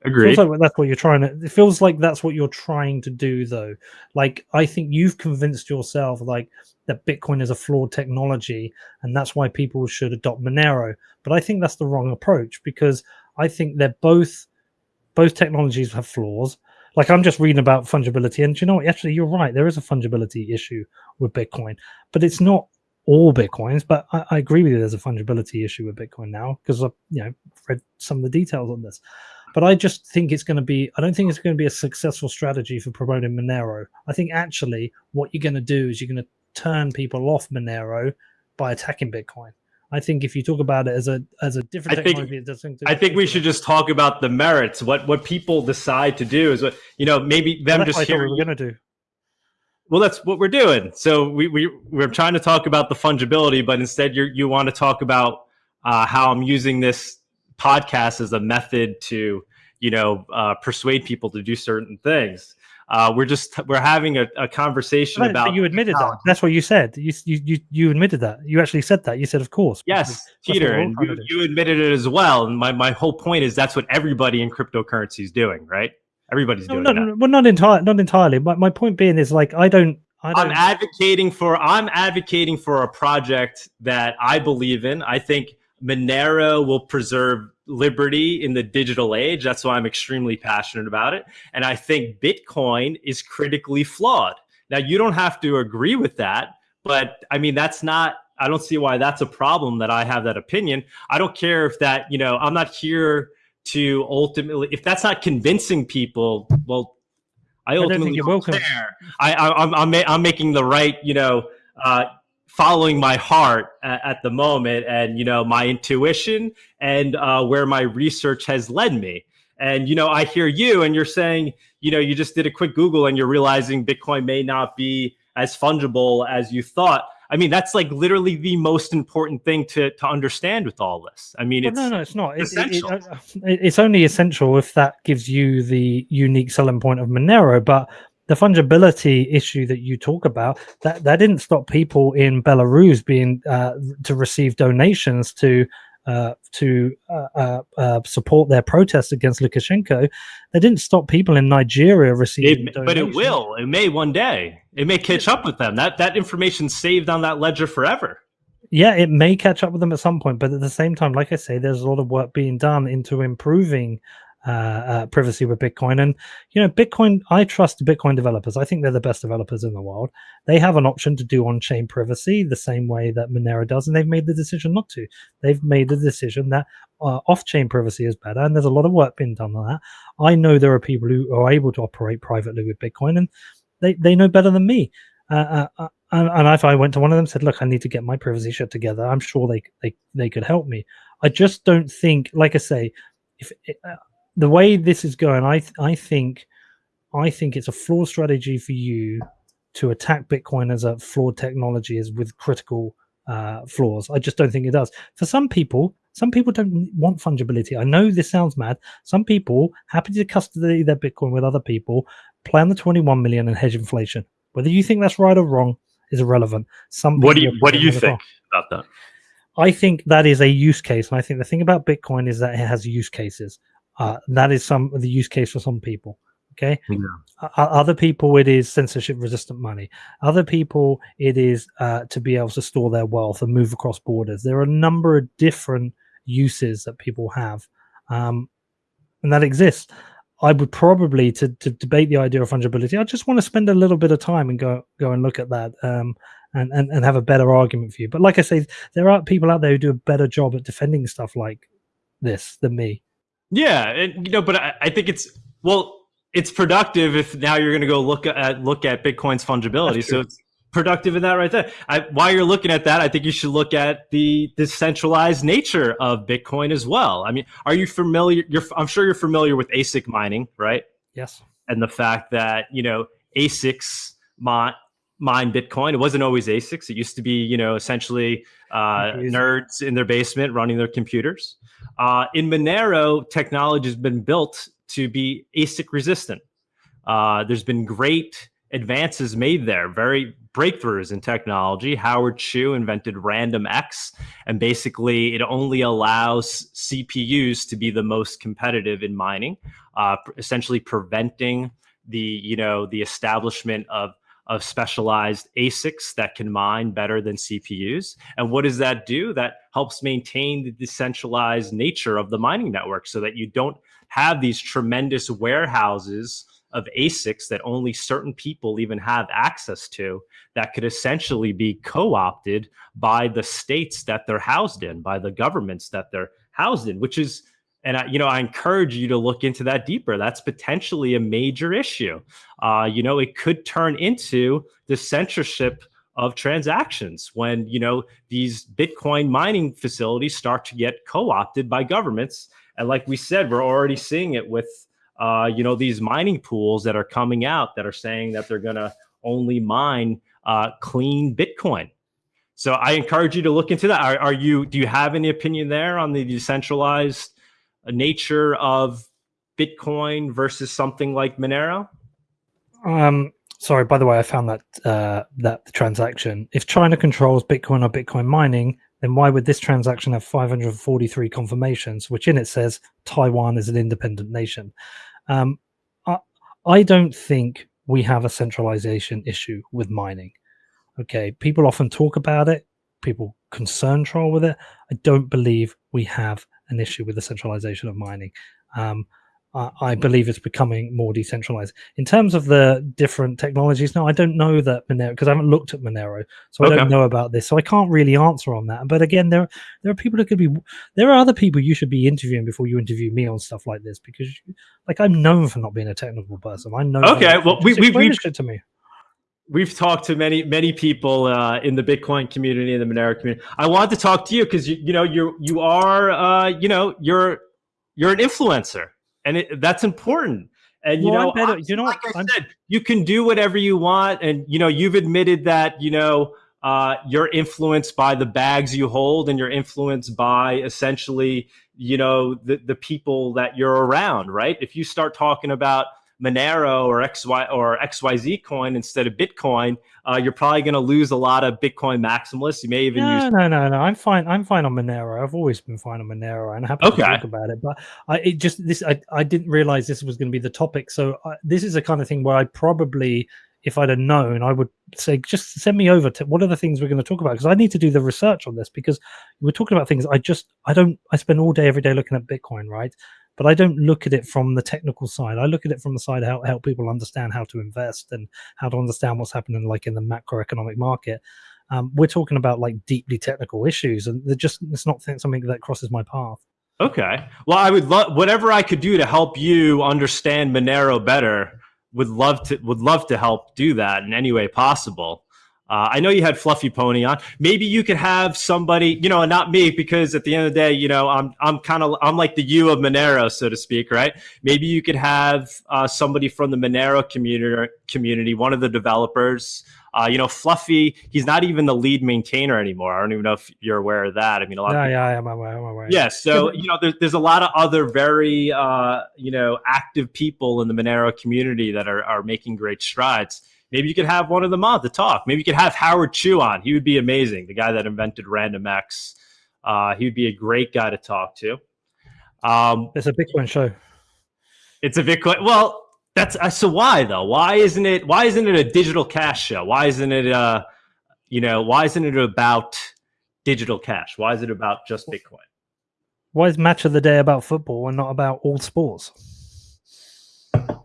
Agreed. Feels like that's what you're trying to. It feels like that's what you're trying to do, though. Like I think you've convinced yourself, like that Bitcoin is a flawed technology, and that's why people should adopt Monero. But I think that's the wrong approach because I think they're both both technologies have flaws. Like I'm just reading about fungibility, and you know what? Actually, you're right. There is a fungibility issue with Bitcoin, but it's not all bitcoins. But I, I agree with you. There's a fungibility issue with Bitcoin now because I've you know read some of the details on this. But I just think it's going to be. I don't think it's going to be a successful strategy for promoting Monero. I think actually what you're going to do is you're going to turn people off Monero by attacking Bitcoin. I think if you talk about it as a as a different I technology, think, I think we should just talk about the merits. What what people decide to do is what you know maybe them well, just hearing. We're going to do. Well, that's what we're doing. So we we we're trying to talk about the fungibility, but instead you you want to talk about uh, how I'm using this podcast as a method to you know uh, persuade people to do certain things. Uh, we're just we're having a, a conversation but, about. You admitted that. That's what you said. You, you you admitted that. You actually said that. You said, of course. Yes, Peter, and you, you admitted it as well. And my my whole point is that's what everybody in cryptocurrency is doing, right? Everybody's doing no, no, well, not entirely. Not entirely. My my point being is like I don't. I don't... I'm advocating for. I'm advocating for a project that I believe in. I think Monero will preserve liberty in the digital age. That's why I'm extremely passionate about it. And I think Bitcoin is critically flawed. Now, you don't have to agree with that, but I mean, that's not, I don't see why that's a problem that I have that opinion. I don't care if that, you know, I'm not here to ultimately, if that's not convincing people, well, I ultimately I don't, don't care. I, I, I'm, I'm, I'm making the right, you know, uh, following my heart at, at, the moment and you know my intuition and uh, where my research has led me. And you know i hear you and you're saying you know you just did a quick google and you're realizing bitcoin may not be as fungible as you thought. I mean that's like literally the most important thing to to understand with all this. I mean well, it's no no it's not. Essential. It, it, it's only essential if that gives you the unique selling point of monero but the fungibility issue that you talk about that that didn't stop people in Belarus being uh, to receive donations to uh, to uh, uh, uh support their protests against Lukashenko. They didn't stop people in Nigeria receiving. It, but it will. It may one day. It may catch up with them. That that information saved on that ledger forever. Yeah, it may catch up with them at some point, but at the same time, like I say, there's a lot of work being done into improving uh, uh, privacy with Bitcoin. And you know, Bitcoin, I trust Bitcoin developers. I think they're the best developers in the world. They have an option to do on-chain privacy the same way that Monero does, and they've made the decision not to. They've made the decision that uh, off-chain privacy is better, and there's a lot of work being done on that. I know there are people who are able to operate privately with Bitcoin, and they they know better than me. Uh, uh, uh and, and if I went to one of them said, "Look, I need to get my privacy shut together," I'm sure they they they could help me. I just don't think, like I say, if uh, the way this is going, I I think I think it's a flawed strategy for you to attack Bitcoin as a flawed technology is with critical uh, flaws. I just don't think it does. For some people, some people don't want fungibility. I know this sounds mad. Some people happy to custody their Bitcoin with other people, plan the 21 million and hedge inflation. Whether you think that's right or wrong is irrelevant. Some what do you what do you think about that? I think that is a use case, and I think the thing about Bitcoin is that it has use cases. Uh, that is some the use case for some people. Okay. Yeah. Uh, other people, it is censorship resistant money. Other people, it is uh, to be able to store their wealth and move across borders. There are a number of different uses that people have, um, and that exists. I would probably to, to debate the idea of fungibility. I just want to spend a little bit of time and go go and look at that um, and, and and have a better argument for you. But like I say, there are people out there who do a better job at defending stuff like this than me. Yeah, and you know, but I, I think it's well, it's productive if now you're going to go look at look at Bitcoin's fungibility. So it's productive in that right there. I, while you're looking at that, I think you should look at the decentralized nature of Bitcoin as well. I mean, are you familiar? You're, I'm sure you're familiar with ASIC mining, right? Yes. And the fact that you know ASICs mine mine Bitcoin. It wasn't always ASICs. It used to be, you know, essentially uh, nerds in their basement running their computers. Uh, in Monero, technology has been built to be ASIC resistant. Uh, there's been great advances made there, very breakthroughs in technology. Howard Chu invented RandomX, and basically it only allows CPUs to be the most competitive in mining, uh, essentially preventing the you know the establishment of of specialized ASICs that can mine better than CPUs. And what does that do? That helps maintain the decentralized nature of the mining network so that you don't have these tremendous warehouses of ASICs that only certain people even have access to that could essentially be co-opted by the states that they're housed in, by the governments that they're housed in, which is and I, you know, I encourage you to look into that deeper. That's potentially a major issue. Uh, you know, it could turn into the censorship of transactions when you know these Bitcoin mining facilities start to get co-opted by governments. And like we said, we're already seeing it with uh, you know these mining pools that are coming out that are saying that they're going to only mine uh, clean Bitcoin. So I encourage you to look into that. Are, are you? Do you have any opinion there on the decentralized nature of Bitcoin versus something like Monero? Um, sorry. By the way, I found that uh, that the transaction. If China controls Bitcoin or Bitcoin mining, then why would this transaction have 543 confirmations, which in it says Taiwan is an independent nation? Um, I, I don't think we have a centralization issue with mining. Okay, people often talk about it. People concern troll with it. I don't believe we have an issue with the centralization of mining. Um, I, I believe it's becoming more decentralized. In terms of the different technologies, no, I don't know that Monero because I haven't looked at Monero, so okay. I don't know about this. So I can't really answer on that. But again, there there are people that could be. There are other people you should be interviewing before you interview me on stuff like this because, like, I'm known for not being a technical person. I know. Okay, well, we we we to me we've talked to many many people uh, in the Bitcoin community and the Monero community. I wanted to talk to you because you you know you you are uh, you know you're you're an influencer, and it, that's important. And you well, know, better, you know, like I I'm, said, you can do whatever you want, and you know, you've admitted that you know uh, you're influenced by the bags you hold, and you're influenced by essentially you know the the people that you're around, right? If you start talking about Monero or XY or XYZ coin instead of Bitcoin, uh, you're probably going to lose a lot of Bitcoin maximalists. You may even no, use no, no, no. I'm fine. I'm fine on Monero. I've always been fine on Monero, and happy okay. to talk about it. But I it just this I, I didn't realize this was going to be the topic. So I, this is a kind of thing where I probably, if I'd have known, I would say just send me over to what are the things we're going to talk about because I need to do the research on this because we're talking about things I just I don't I spend all day every day looking at Bitcoin, right? But I don't look at it from the technical side. I look at it from the side how help people understand how to invest and how to understand what's happening like in the macroeconomic market. Um, we're talking about like deeply technical issues, and they're just it's not something that crosses my path. Okay. Well, I would love whatever I could do to help you understand Monero better. Would love to would love to help do that in any way possible. Uh, I know you had Fluffy Pony on. Maybe you could have somebody, you know, not me, because at the end of the day, you know, I'm I'm kind of I'm like the you of Monero, so to speak, right? Maybe you could have uh, somebody from the Monero community, community, one of the developers. Uh, you know, Fluffy, he's not even the lead maintainer anymore. I don't even know if you're aware of that. I mean, a lot. Yeah, of yeah, I'm aware. I'm aware. Yeah, so you know, there's there's a lot of other very uh, you know active people in the Monero community that are are making great strides maybe you could have one of them on to talk. Maybe you could have Howard Chu on. He would be amazing. The guy that invented RandomX. Uh, he would be a great guy to talk to. Um, it's a Bitcoin show. It's a Bitcoin. Well, that's uh, so. Why though? Why isn't it? Why isn't it a digital cash show? Why isn't it? Uh, you know, why isn't it about digital cash? Why is it about just Bitcoin? Why is match of the day about football and not about all sports?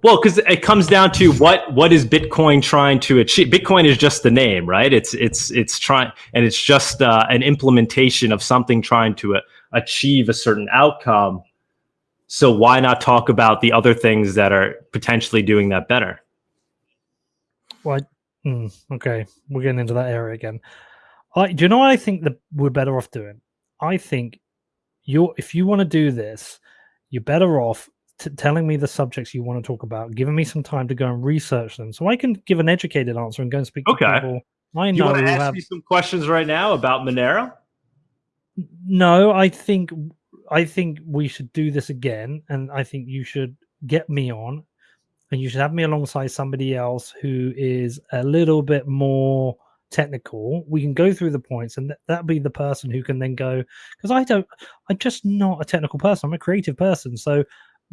Well, because it comes down to what what is Bitcoin trying to achieve? Bitcoin is just the name, right? It's it's it's trying, and it's just uh, an implementation of something trying to uh, achieve a certain outcome. So why not talk about the other things that are potentially doing that better? Well, mm, okay, we're getting into that area again. I, do you know what I think that we're better off doing? I think you're if you want to do this, you're better off telling me the subjects you want to talk about, giving me some time to go and research them, so I can give an educated answer and go and speak okay. to people. I know. You want to ask have... me some questions right now about Monero? No, I think I think we should do this again, and I think you should get me on. and you should have me alongside somebody else who is a little bit more technical. We can go through the points, and th- that'll be the person who can then go. Because I don't, I'm just not a technical person. I'm a creative person. So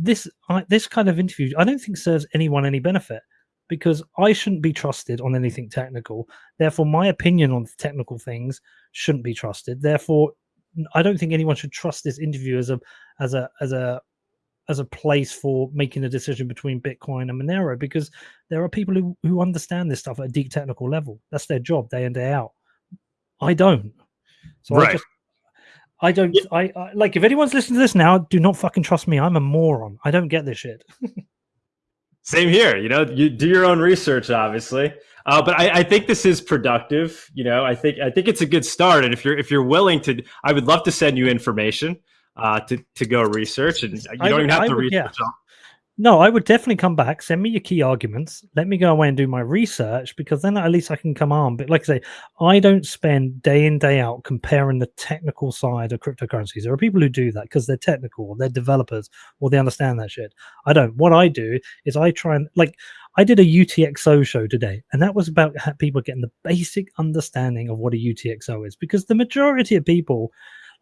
this, I, this kind of interview, I don't think serves anyone any benefit because I shouldn't be trusted on anything technical. Therefore, my opinion on technical things shouldn't be trusted. Therefore, I don't think anyone should trust this interview as a as a as a as a place for making a decision between Bitcoin and Monero because there are people who, who understand this stuff at a deep technical level. That's their job day in, day out. I don't. So right. I just I don't yeah. I, I like if anyone's listening to this now, do not fucking trust me. I'm a moron. I don't get this shit. Same here. You know, you do your own research, obviously. Uh, but I, I, think this is productive. You know, I think I think it's a good start. And if you're if you're willing to, I would love to send you information uh, to to go research, and you don't would, even have I to would, research. Yeah. No, I would definitely come back. Send me your key arguments. Let me go away and do my research because then at least I can come on. But like I say, I don't spend day in day out comparing the technical side of cryptocurrencies. There are people who do that because they're technical, or they're developers, or they understand that shit. I don't. What I do is I try and like I did a UTXO show today, and that was about people getting the basic understanding of what a UTXO is because the majority of people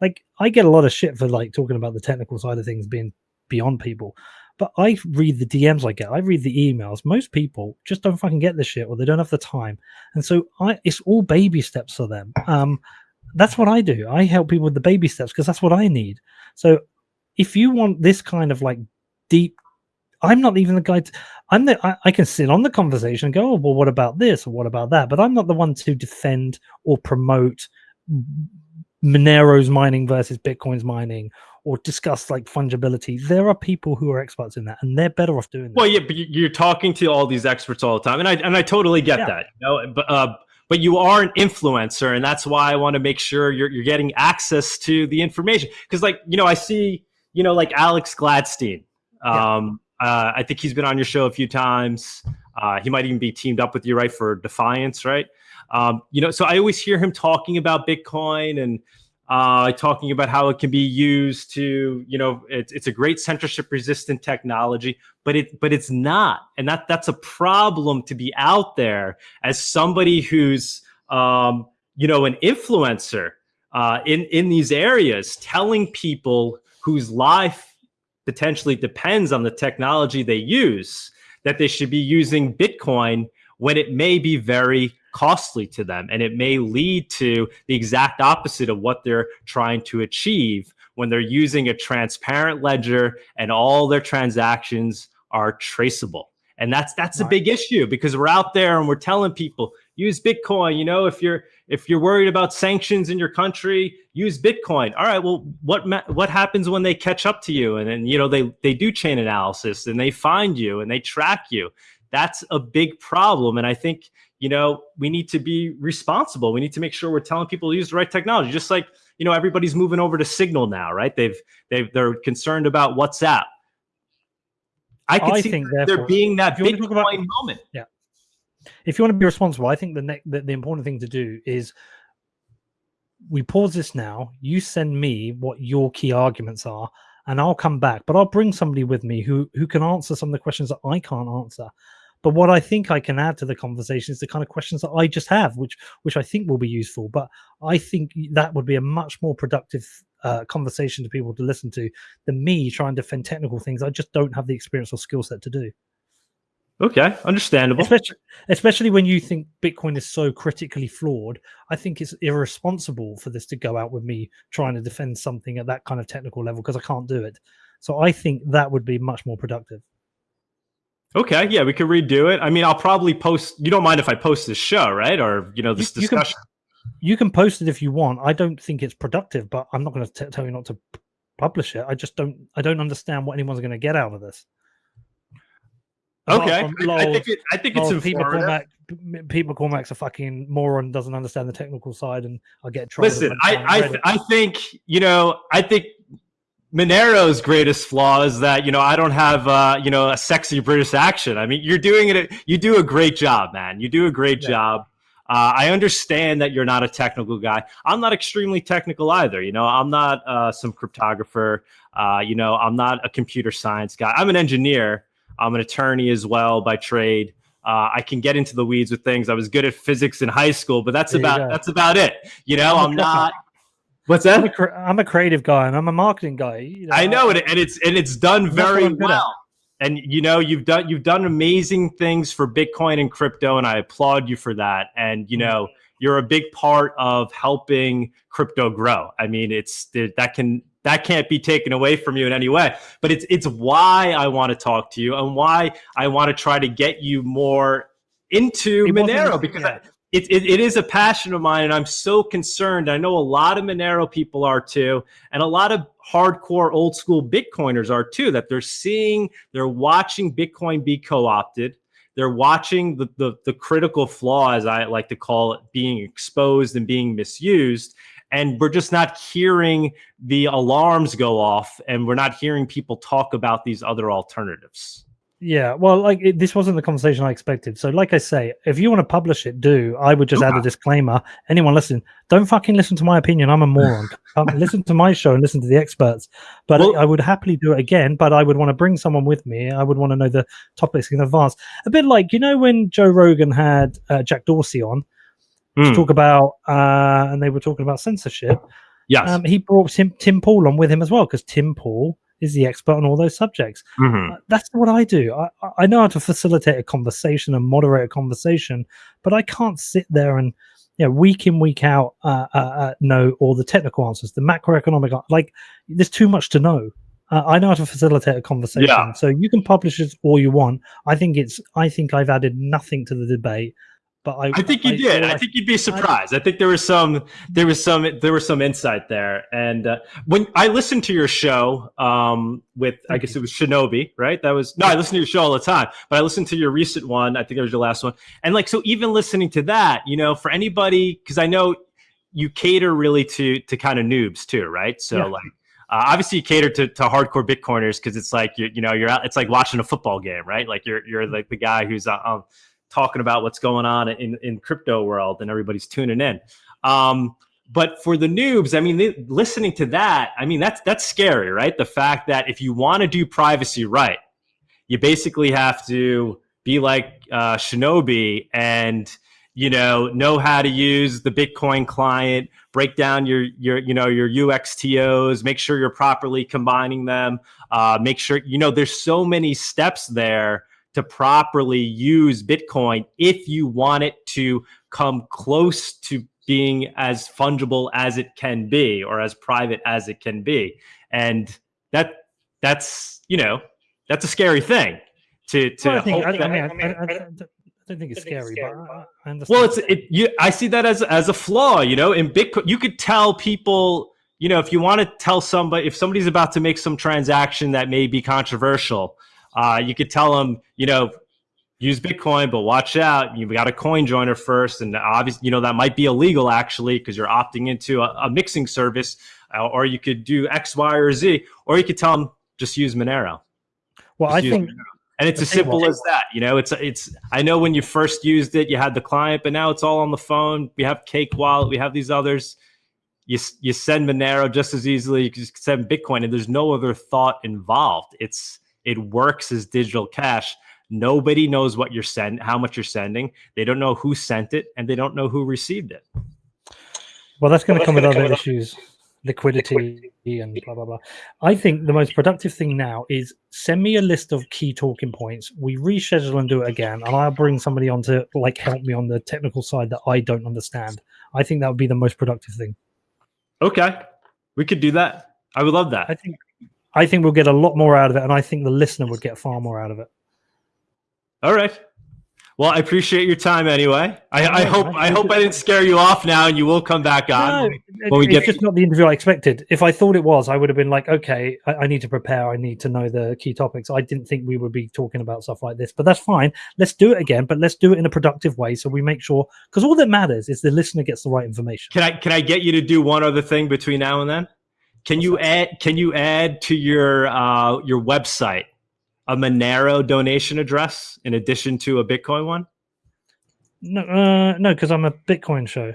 like I get a lot of shit for like talking about the technical side of things being beyond people. But I read the DMs I get, I read the emails. Most people just don't fucking get the shit or they don't have the time. And so I it's all baby steps for them. Um that's what I do. I help people with the baby steps because that's what I need. So if you want this kind of like deep I'm not even the guy. To, I'm the. I, I, can sit on the conversation and go, oh, well, what about this or what about that? But I'm not the one to defend or promote Monero's mining versus Bitcoin's mining or discuss like fungibility. There are people who are experts in that, and they're better off doing that. Well, yeah, but you're talking to all these experts all the time, and I and I totally get yeah. that. You know, but uh, but you are an influencer, and that's why I want to make sure you're you're getting access to the information because, like, you know, I see, you know, like Alex Gladstein. Um, yeah. uh, I think he's been on your show a few times. Uh, he might even be teamed up with you, right, for Defiance, right? Um, you know, so I always hear him talking about Bitcoin and uh, talking about how it can be used to, you know, it's, it's a great censorship resistant technology, but it but it's not, and that that's a problem to be out there as somebody who's, um, you know, an influencer uh, in in these areas, telling people whose life potentially depends on the technology they use that they should be using Bitcoin when it may be very costly to them and it may lead to the exact opposite of what they're trying to achieve when they're using a transparent ledger and all their transactions are traceable. And that's that's right. a big issue because we're out there and we're telling people use bitcoin you know if you're if you're worried about sanctions in your country use bitcoin. All right well what what happens when they catch up to you? And then you know they they do chain analysis and they find you and they track you. That's a big problem. And i think you know, we need to be responsible. We need to make sure we're telling people to use the right technology. Just like, you know, everybody's moving over to Signal now, right? They've they've they're concerned about WhatsApp. I can I see think there being that Bitcoin about, moment. Yeah. If you want to be responsible, I think the, ne- the the important thing to do is we pause this now. You send me what your key arguments are, and I'll come back. But I'll bring somebody with me who who can answer some of the questions that I can't answer. But what I think I can add to the conversation is the kind of questions that I just have, which which I think will be useful. But I think that would be a much more productive uh, conversation to people to listen to than me trying to defend technical things. I just don't have the experience or skill set to do. Okay, understandable. Especially, especially when you think Bitcoin is so critically flawed, I think it's irresponsible for this to go out with me trying to defend something at that kind of technical level because I can't do it. So I think that would be much more productive. Okay, yeah, we could redo it. I mean, I'll probably post. You don't mind if I post this show, right? Or you know, this you, discussion. You can, you can, post it if you want. I don't think it's productive, but I'm not going to tell you not to publish it. I just don't. I don't understand what anyone's going to get out of this. Okay, I think it, I think it's people call Mac, people call Max a fucking moron, doesn't understand the technical side, and I get trouble. Listen, I I, I think you know I think Monero's greatest flaw is that you know I don't have uh, you know a sexy British accent. I mean, you're doing it. You do a great job, man. You do a great yeah. job. Uh, I understand that you're not a technical guy. I'm not extremely technical either. You know, I'm not uh, some cryptographer. Uh, you know, I'm not a computer science guy. I'm an engineer. I'm an attorney as well by trade. Uh, I can get into the weeds with things. I was good at physics in high school, but that's there about that's about it. You know, I'm, I'm not. What's that? I'm a, I'm a, creative guy and I'm a marketing guy. You know, I know it, and it's and it's done very well. And you know, you've done you've done amazing things for Bitcoin and crypto, and I applaud you for that. And you know, you're a big part of helping crypto grow. I mean, it's that can that can't be taken away from you in any way. But it's it's why I want to talk to you and why I want to try to get you more into it Monero because yeah. It, it, it is a passion of mine and I'm so concerned. I know a lot of Monero people are too, and a lot of hardcore old school Bitcoiners are too, that they're seeing, they're watching Bitcoin be co-opted. They're watching the, the, the critical flaw, as I like to call it, being exposed and being misused and we're just not hearing the alarms go off and we're not hearing people talk about these other alternatives yeah well like it, this wasn't the conversation i expected so like i say if you want to publish it do i would just add a disclaimer anyone listening don't fucking listen to my opinion i'm a moron listen to my show and listen to the experts but well, I, would happily do it again but i would want to bring someone with me i would want to know the topics in advance a bit like you know when joe rogan had uh, jack dorsey on mm. to hmm. talk about, uh, and they were talking about censorship. Yes. Um, he brought Tim, Tim Pool on with him as well because Tim Pool is the expert on all those subjects. Mm-hmm. Uh, that's what I do. I, I know how to facilitate a conversation and moderate a conversation, but I can't sit there and you know, week in week out uh, uh, uh know all the technical answers, the macroeconomic. Like, there's too much to know. Uh, I know how to facilitate a conversation. Yeah. So you can publish it all you want. I think it's. I think I've added nothing to the debate. But I, I think you I, did. I, I, think you'd be surprised. I, think there was some, there was some, there was some insight there. And uh, when I listened to your show um, with, I guess it was Shinobi, right? That was no, I listen to your show all the time, but I listened to your recent one. I think that was your last one. And like, so even listening to that, you know, for anybody, because I know you cater really to to kind of noobs too, right? So yeah. like. Uh, obviously, you cater to, to hardcore Bitcoiners because it's like you you know you're out. It's like watching a football game, right? Like you're you're like the guy who's on talking about what's going on in, in crypto world and everybody's tuning in. Um, but for the noobs, I mean, they, listening to that, I mean, that's that's scary, right? The fact that if you want to do privacy right, you basically have to be like uh, Shinobi and you know know how to use the Bitcoin client, break down your your you know your UXTOs, make sure you're properly combining them, uh, make sure you know there's so many steps there to properly use Bitcoin if you want it to come close to being as fungible as it can be or as private as it can be. And that that's, you know, that's a scary thing to to well, I, think, I, I, mean, I, I, don't think it's scary, but I, understand. Well, it's it. You, I see that as as a flaw. You know, in Bitcoin, you could tell people. You know, if you want to tell somebody, if somebody's about to make some transaction that may be controversial, uh, you could tell them, you know, use Bitcoin, but watch out. You've got a coin joiner first. And obviously, you know, that might be illegal actually, because you're opting into a, a mixing service, uh, or you could do X, Y, or Z, or you could tell them just use Monero. Well, just I think. Monero. And it's as simple as that, you know. It's it's. I know when you first used it, you had the client, but now it's all on the phone. We have Cake Wallet, we have these others. You you send Monero just as easily. You can send Bitcoin, and there's no other thought involved. It's it works as digital cash. Nobody knows what you're sending, how much you're sending. They don't know who sent it, and they don't know who received it. Well, that's going well, to come with other issues, liquidity, liquidity and blah blah blah. I think the most productive thing now is send me a list of key talking points. We reschedule and do it again, and I'll bring somebody on to like help me on the technical side that I don't understand. I think that would be the most productive thing. Okay, we could do that. I would love that. I think I think we'll get a lot more out of it, and I think the listener would get far more out of it. All right. Well, I appreciate your time anyway. I, I hope I hope I didn't scare you off now, and you will come back on no, when we it's get. just not the interview I expected. If I thought it was, I would have been like, okay, I, I, need to prepare. I need to know the key topics. I didn't think we would be talking about stuff like this, but that's fine. Let's do it again, but let's do it in a productive way, so we make sure because all that matters is the listener gets the right information. Can I can I get you to do one other thing between now and then? Can you add can you add to your uh, your website a Monero donation address in addition to a Bitcoin one? No, uh, no, because I'm a Bitcoin show.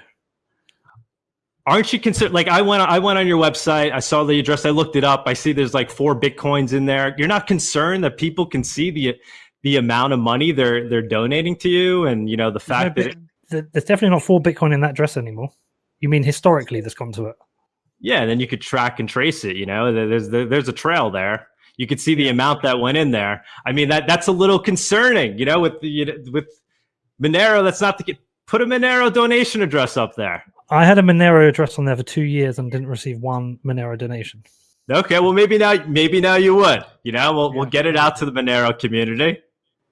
aren't you concerned? Like I went, I went on your website, I saw the address, I looked it up. I see there's like four bitcoins in there. You're not concerned that people can see the the amount of money they're they're donating to you, and you know the fact no, that it, there's definitely not four bitcoin in that address anymore. You mean historically, there's gone to it? Yeah, and then you could track and trace it. You know, there's there's a trail there. You could see the amount that went in there. I mean, that that's a little concerning. You know, with the with Monero, that's not the put a Monero donation address up there. I had a Monero address on there for two years and didn't receive one Monero donation. Okay, well maybe now maybe now you would. You know, we'll yeah. we'll get it out to the Monero community.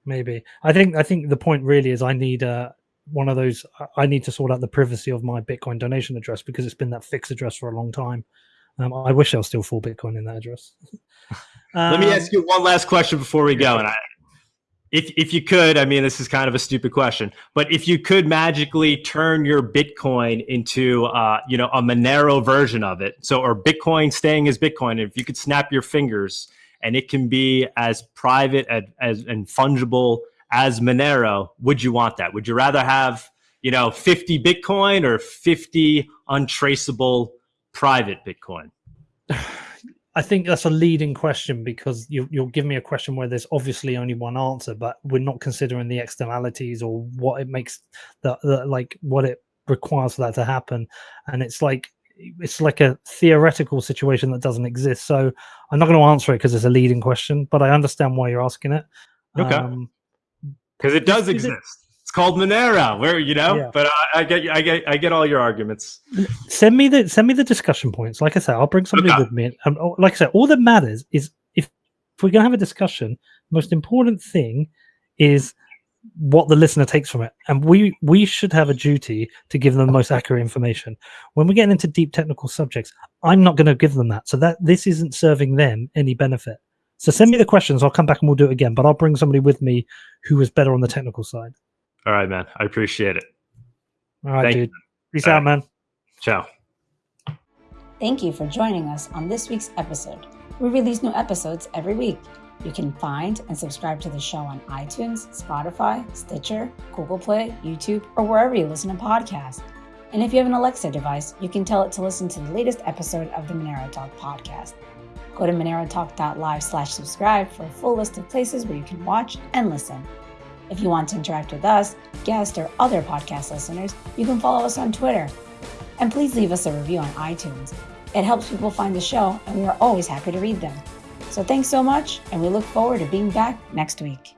Maybe. I think I think the point really is I need a one of those I need to sort out the privacy of my Bitcoin donation address because it's been that fixed address for a long time. Um, I wish there was still full Bitcoin in that address. um, Let me ask you one last question before we go, and I, if if you could, I mean, this is kind of a stupid question, but if you could magically turn your Bitcoin into, uh, you know, a Monero version of it, so or Bitcoin staying as Bitcoin, if you could snap your fingers and it can be as private as, as and fungible as Monero, would you want that? Would you rather have, you know, 50 Bitcoin or 50 untraceable private Bitcoin? I think that's a leading question because you, you'll give me a question where there's obviously only one answer, but we're not considering the externalities or what it makes the, the like what it requires for that to happen. And it's like it's like a theoretical situation that doesn't exist. So I'm not going to answer it because it's a leading question, but I understand why you're asking it. Okay. Um, because it does exist. It's called Monero. Where you know, yeah. but I, I, get I get I get all your arguments. Send me the send me the discussion points. Like I said, I'll bring somebody okay. with me. And oh, like I said, all that matters is if if we're gonna have a discussion, most important thing is what the listener takes from it and we we should have a duty to give them the most accurate information when we're getting into deep technical subjects i'm not going to give them that so that this isn't serving them any benefit so send me the questions. I'll come back and we'll do it again. But I'll bring somebody with me who is better on the technical side. All right, man. I appreciate it. All right, Thank dude. You. Peace All out, right. man. Ciao. Thank you for joining us on this week's episode. We release new episodes every week. You can find and subscribe to the show on iTunes, Spotify, Stitcher, Google Play, YouTube, or wherever you listen to podcasts. And if you have an Alexa device, you can tell it to listen to the latest episode of the Monero Talk podcast. Go to monerotalk.live slash subscribe for a full list of places where you can watch and listen. If you want to interact with us, guests, or other podcast listeners, you can follow us on Twitter. And please leave us a review on iTunes. It helps people find the show, and we are always happy to read them. So thanks so much, and we look forward to being back next week.